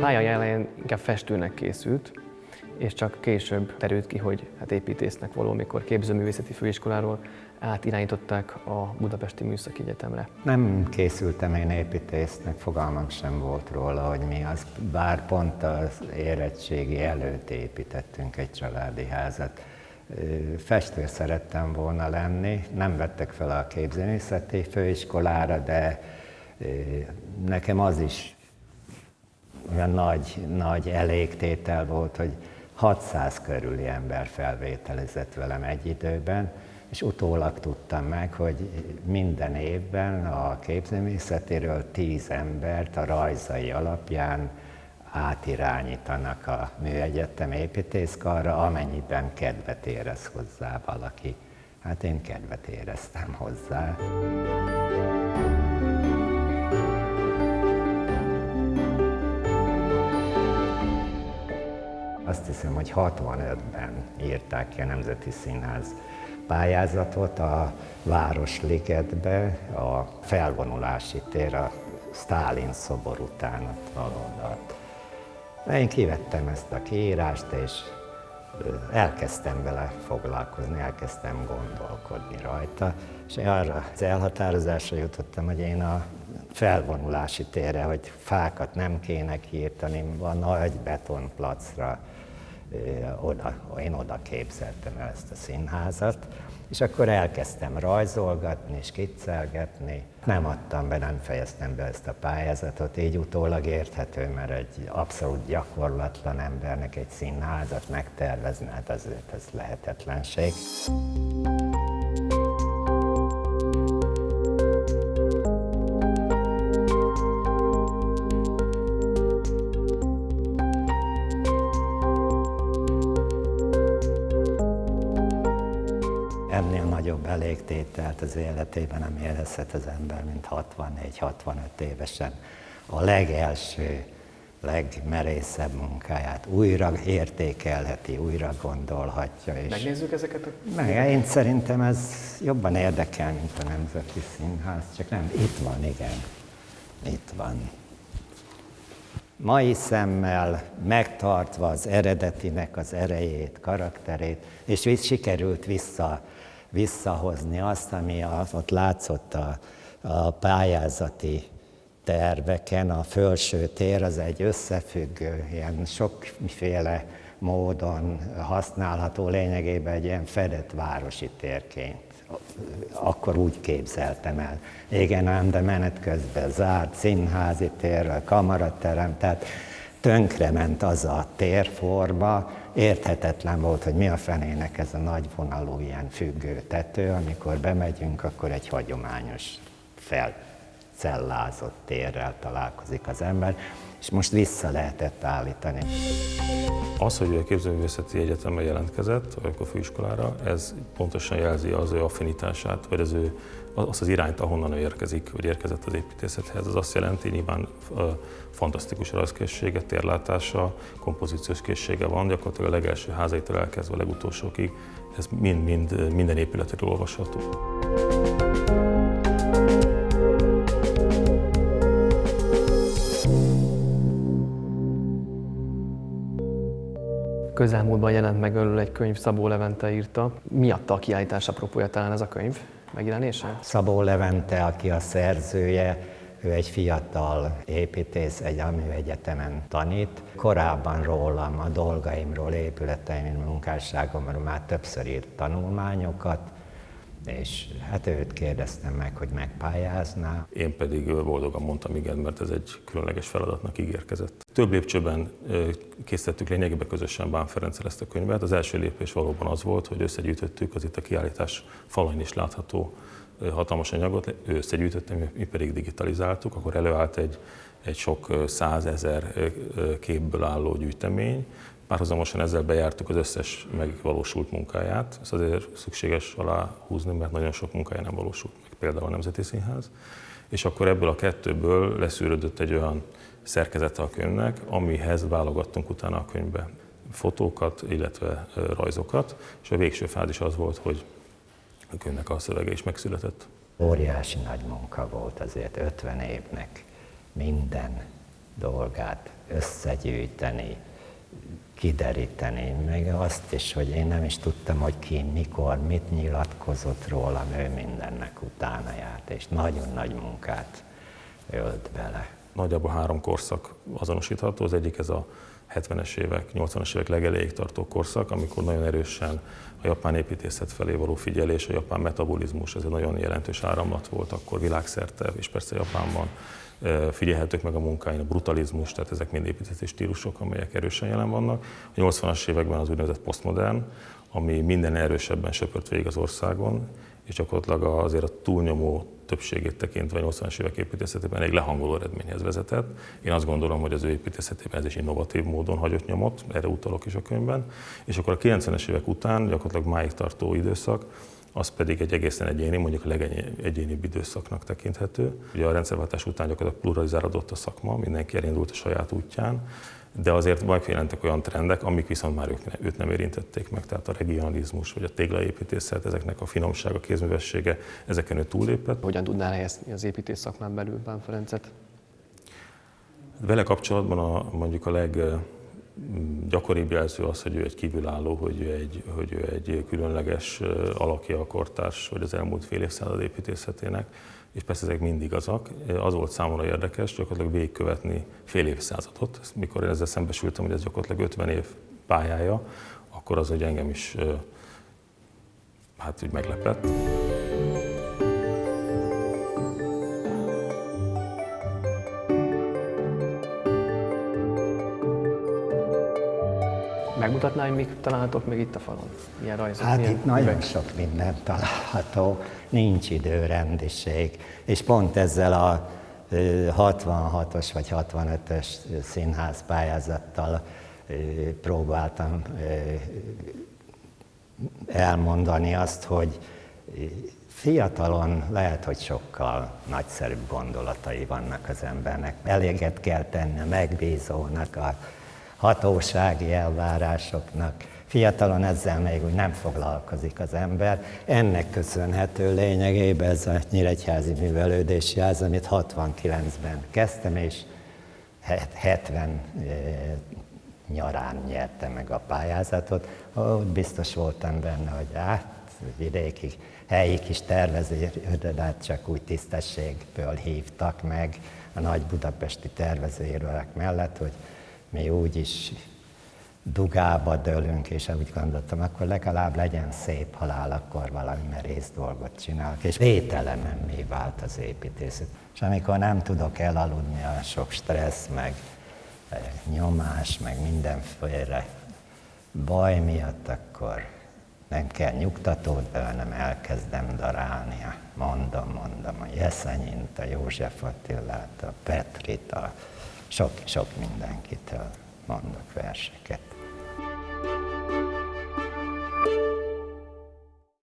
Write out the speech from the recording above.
Pálya elején inkább festőnek készült, és csak később terült ki, hogy hát építésznek való, mikor képzőművészeti főiskoláról átirányították a Budapesti Műszaki Egyetemre. Nem készültem én építésznek, fogalmam sem volt róla, hogy mi az, bár pont az érettségi előtt építettünk egy családi házat. Festő szerettem volna lenni, nem vettek fel a képzőművészeti főiskolára, de nekem az is olyan nagy, nagy elégtétel volt, hogy 600 körüli ember felvételezett velem egy időben, és utólag tudtam meg, hogy minden évben a képzőművészetéről 10 embert a rajzai alapján átirányítanak a műegyetem építészkarra, amennyiben kedvet érez hozzá valaki. Hát én kedvet éreztem hozzá. Azt hiszem, hogy 65-ben írták ki a Nemzeti Színház pályázatot a Városligetbe, a felvonulási tér, a Stálin szobor után ott valódat. Én kivettem ezt a kiírást, és elkezdtem vele foglalkozni, elkezdtem gondolkodni rajta, és arra az elhatározásra jutottam, hogy én a felvonulási térre, hogy fákat nem kéne kiírtani, a nagy betonplacra oda, én oda képzeltem el ezt a színházat, és akkor elkezdtem rajzolgatni, skiccelgetni. Nem adtam be, nem fejeztem be ezt a pályázatot, így utólag érthető, mert egy abszolút gyakorlatlan embernek egy színházat megtervezni, hát azért ez lehetetlenség. Elégtételt az életében nem érezhet az ember, mint 64-65 évesen. A legelső, legmerészebb munkáját újra értékelheti, újra gondolhatja. És Megnézzük ezeket a... Meg, én szerintem ez jobban érdekel, mint a Nemzeti Színház, csak nem, itt van, igen. Itt van. Mai szemmel megtartva az eredetinek az erejét, karakterét, és sikerült vissza visszahozni azt, ami az, ott látszott a, a pályázati terveken, a felső tér az egy összefüggő, ilyen sokféle módon használható lényegében egy ilyen fedett városi térként. Akkor úgy képzeltem el. Igen, ám, de menet közben zárt színházi tér, kamaraterem, tehát tönkrement az a térforma, érthetetlen volt, hogy mi a fenének ez a nagy vonalú ilyen függő tető, amikor bemegyünk, akkor egy hagyományos felcellázott térrel találkozik az ember, és most vissza lehetett állítani. Az, hogy a képzőművészeti egyetemre jelentkezett, vagy akkor főiskolára, ez pontosan jelzi az ő affinitását, vagy az ő azt az irányt, ahonnan ő érkezik, vagy érkezett az építészethez. Ez azt jelenti, nyilván fantasztikus rajzkészsége, térlátása, kompozíciós készsége van, gyakorlatilag a legelső házaitól elkezdve a legutolsókig, ez mind-mind minden épületről olvasható. Közelmúltban jelent meg örül egy könyv, Szabó Levente írta. Miatta a kiállítás apropója talán ez a könyv megjelenése? Szabó Levente, aki a szerzője, ő egy fiatal építész, egy egyetemen tanít. Korábban rólam, a dolgaimról, épületeim, munkásságomról már többször írt tanulmányokat, és hát őt kérdeztem meg, hogy megpályázná. Én pedig boldogan mondtam igen, mert ez egy különleges feladatnak ígérkezett. Több lépcsőben készítettük lényegében közösen Bán Ferenccel ezt a könyvet. Az első lépés valóban az volt, hogy összegyűjtöttük az itt a kiállítás falain is látható hatalmas anyagot, ő összegyűjtötte, mi pedig digitalizáltuk, akkor előállt egy, egy sok százezer képből álló gyűjtemény, Párhuzamosan ezzel bejártuk az összes megvalósult munkáját, ezt azért szükséges alá húzni, mert nagyon sok munkája nem valósult meg, például a Nemzeti Színház. És akkor ebből a kettőből leszűrődött egy olyan szerkezete a könyvnek, amihez válogattunk utána a könyvbe fotókat, illetve rajzokat, és a végső fázis az volt, hogy a könyvnek a szövege is megszületett. Óriási nagy munka volt azért 50 évnek minden dolgát összegyűjteni, kideríteni, meg azt is, hogy én nem is tudtam, hogy ki, mikor, mit nyilatkozott rólam, ő mindennek utána járt, és nagyon nagy munkát ölt bele. Nagyjából három korszak azonosítható. Az egyik ez a 70-es évek, 80-as évek legelejéig tartó korszak, amikor nagyon erősen a japán építészet felé való figyelés, a japán metabolizmus, ez egy nagyon jelentős áramlat volt akkor világszerte, és persze Japánban figyelhetők meg a munkáin, a brutalizmus, tehát ezek mind építési stílusok, amelyek erősen jelen vannak. A 80-as években az úgynevezett posztmodern, ami minden erősebben söpört végig az országon, és gyakorlatilag azért a túlnyomó többségét tekintve 80-as évek építészetében egy lehangoló eredményhez vezetett. Én azt gondolom, hogy az ő építészetében ez is innovatív módon hagyott nyomot, erre utalok is a könyvben. És akkor a 90-es évek után, gyakorlatilag máig tartó időszak, az pedig egy egészen egyéni, mondjuk a legegyénibb időszaknak tekinthető. Ugye a rendszerváltás után gyakorlatilag pluralizálódott a szakma, mindenki elindult a saját útján, de azért megjelentek olyan trendek, amik viszont már ők, őt nem érintették meg, tehát a regionalizmus vagy a téglaépítészet, ezeknek a finomsága, kézművessége, ezeken ő túllépett. Hogyan tudnál helyezni az építész szakmán belül Bán Ferencet? Vele kapcsolatban a, mondjuk a leg gyakoribb jelző az, hogy ő egy kívülálló, hogy ő egy, hogy ő egy különleges alakja a kortárs, vagy az elmúlt fél évszázad építészetének, és persze ezek mind igazak. Az volt számomra érdekes gyakorlatilag végigkövetni fél évszázadot. Mikor én ezzel szembesültem, hogy ez gyakorlatilag 50 év pályája, akkor az, hogy engem is hát úgy meglepett. Megmutatná, hogy mik találhatók még itt a falon? Milyen rajzok? Hát milyen itt nagyon üveg? sok minden található, nincs időrendiség, és pont ezzel a 66-os vagy 65-ös színház pályázattal próbáltam elmondani azt, hogy fiatalon lehet, hogy sokkal nagyszerűbb gondolatai vannak az embernek. Eléget kell tenni megbízónak, a hatósági elvárásoknak. Fiatalon ezzel még úgy nem foglalkozik az ember. Ennek köszönhető lényegében ez a Nyíregyházi Művelődési Ház, amit 69-ben kezdtem, és 70 nyarán nyerte meg a pályázatot. Ott biztos voltam benne, hogy át vidéki helyi kis tervezőirodát csak úgy tisztességből hívtak meg a nagy budapesti tervezőirodák mellett, hogy mi úgy is dugába dőlünk, és úgy gondoltam, akkor legalább legyen szép halál, akkor valami merész dolgot csinálok. És vételenem mi vált az építészet. És amikor nem tudok elaludni a sok stressz, meg eh, nyomás, meg mindenféle baj miatt, akkor nem kell nyugtatót, de hanem elkezdem darálni. Mondom, mondom, a Jeszenyint, a József Attilát, a Petrit, a sok-sok mindenkitől mondok verseket.